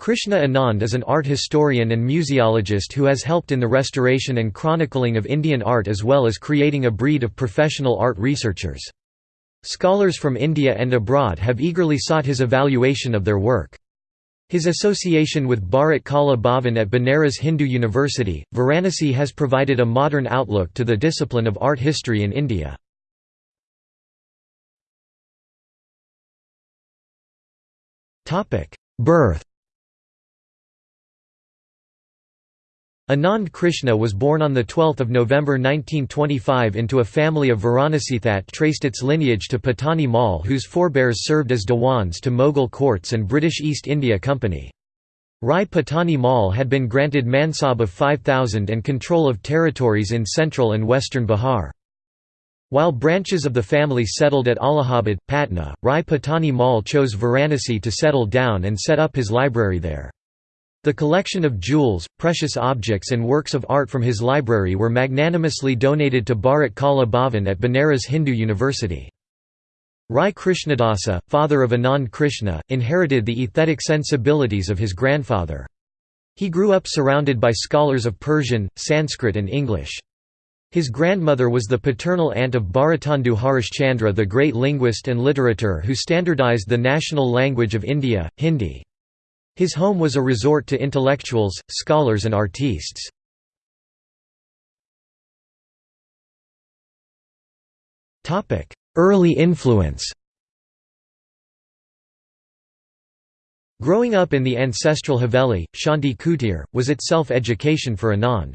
Krishna Anand is an art historian and museologist who has helped in the restoration and chronicling of Indian art as well as creating a breed of professional art researchers. Scholars from India and abroad have eagerly sought his evaluation of their work. His association with Bharat Kala Bhavan at Banaras Hindu University, Varanasi has provided a modern outlook to the discipline of art history in India. Birth Anand Krishna was born on 12 November 1925 into a family of Varanasi that traced its lineage to Patani Mal whose forebears served as Diwans to Mughal courts and British East India Company. Rai Patani Mal had been granted Mansab of 5,000 and control of territories in central and western Bihar. While branches of the family settled at Allahabad, Patna, Rai Patani Mal chose Varanasi to settle down and set up his library there. The collection of jewels, precious objects and works of art from his library were magnanimously donated to Bharat Kala Bhavan at Banaras Hindu University. Rai Krishnadasa, father of Anand Krishna, inherited the aesthetic sensibilities of his grandfather. He grew up surrounded by scholars of Persian, Sanskrit and English. His grandmother was the paternal aunt of Bharatendu Harishchandra the great linguist and literator who standardized the national language of India, Hindi. His home was a resort to intellectuals, scholars and artistes. Early influence Growing up in the ancestral Haveli, Shanti Kutir, was itself education for Anand.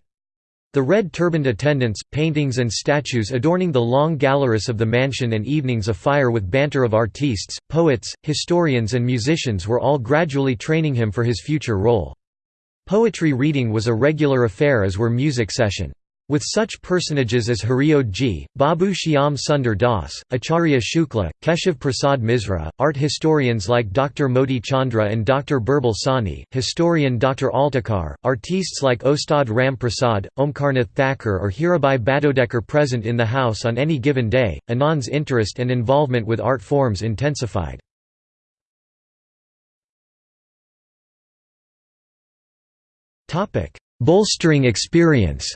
The red turbaned attendants, paintings and statues adorning the long galleries of the mansion and evenings afire with banter of artistes, poets, historians and musicians were all gradually training him for his future role. Poetry reading was a regular affair as were music session. With such personages as Hariaudh ji, Babu Shyam Sundar Das, Acharya Shukla, Keshav Prasad Misra, art historians like Dr. Moti Chandra and Dr. Birbal Sahni, historian Dr. Altekar, artistes like Ustad Ram Prasad, Omkarnath Thakur or Hirabai Barodekar present in the house on any given day, Anand's interest and involvement with art forms intensified. Bolstering experience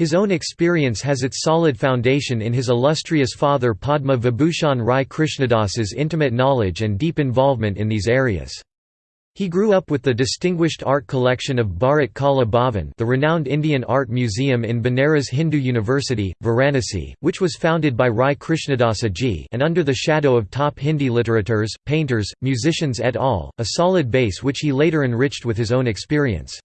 His own experience has its solid foundation in his illustrious father Padma Vibhushan Rai Krishnadas's intimate knowledge and deep involvement in these areas. He grew up with the distinguished art collection of Bharat Kala Bhavan the renowned Indian Art Museum in Banaras Hindu University, Varanasi, which was founded by Rai Krishnadasa ji and under the shadow of top Hindi literateurs, painters, musicians et al., a solid base which he later enriched with his own experience.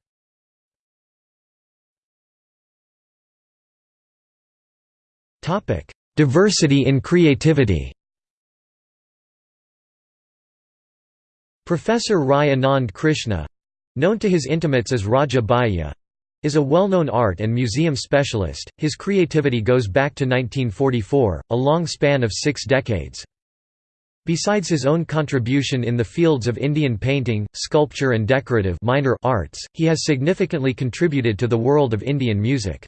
Diversity in creativity Professor Rai Anand Krishna—known to his intimates as Raja Bhaiya, is a well-known art and museum specialist. His creativity goes back to 1944, a long span of six decades. Besides his own contribution in the fields of Indian painting, sculpture and decorative minor arts, he has significantly contributed to the world of Indian music.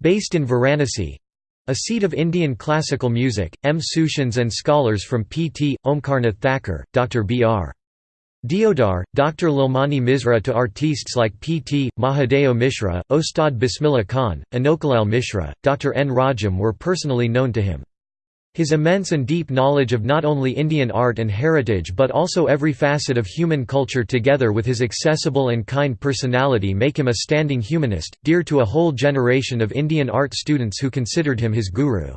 Based in Varanasi, a seat of Indian classical music, M. Sushans and scholars from P.T., Omkarnath Thakur, Dr. B.R. Deodhar, Dr. Lalmani Misra to artistes like P.T., Mahadeo Mishra, Ustad Bismillah Khan, Anokhelal Mishra, Dr. N. Rajam were personally known to him. His immense and deep knowledge of not only Indian art and heritage but also every facet of human culture together with his accessible and kind personality make him a standing humanist, dear to a whole generation of Indian art students who considered him his guru.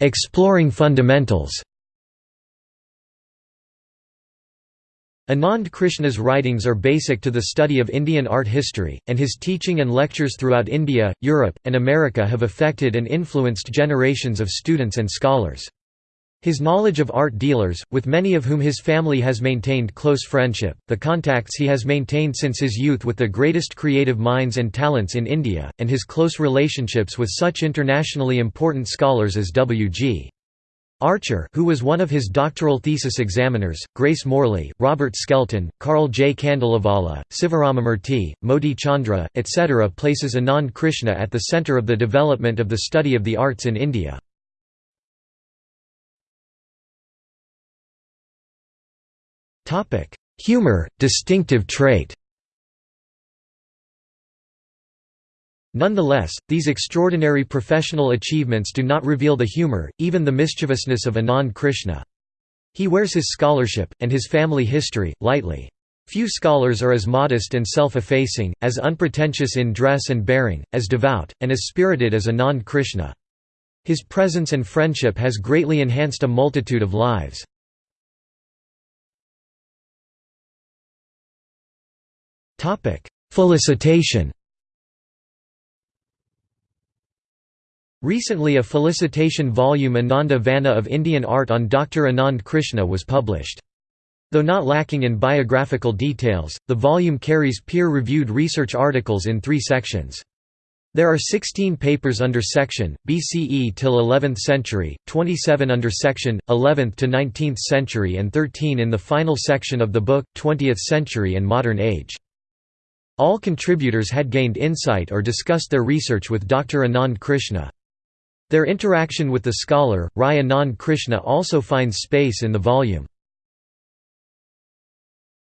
Exploring fundamentals Anand Krishna's writings are basic to the study of Indian art history, and his teaching and lectures throughout India, Europe, and America have affected and influenced generations of students and scholars. His knowledge of art dealers, with many of whom his family has maintained close friendship, the contacts he has maintained since his youth with the greatest creative minds and talents in India, and his close relationships with such internationally important scholars as W.G. Archer who was one of his doctoral thesis examiners, Grace Morley, Robert Skelton, Carl J. Khandalavala, Sivaramamurthy, Moti Chandra, etc. places Anand Krishna at the centre of the development of the study of the arts in India. Humor, distinctive trait Nonetheless, these extraordinary professional achievements do not reveal the humor, even the mischievousness of Anand Krishna. He wears his scholarship, and his family history, lightly. Few scholars are as modest and self-effacing, as unpretentious in dress and bearing, as devout, and as spirited as Anand Krishna. His presence and friendship has greatly enhanced a multitude of lives. Felicitation Recently a felicitation volume Ananda Vana of Indian Art on Dr. Anand Krishna was published. Though not lacking in biographical details, the volume carries peer-reviewed research articles in three sections. There are 16 papers under section, BCE till 11th century, 27 under section, 11th to 19th century and 13 in the final section of the book, 20th century and modern age. All contributors had gained insight or discussed their research with Dr. Anand Krishna. Their interaction with the scholar, Rai Anand Krishna also finds space in the volume.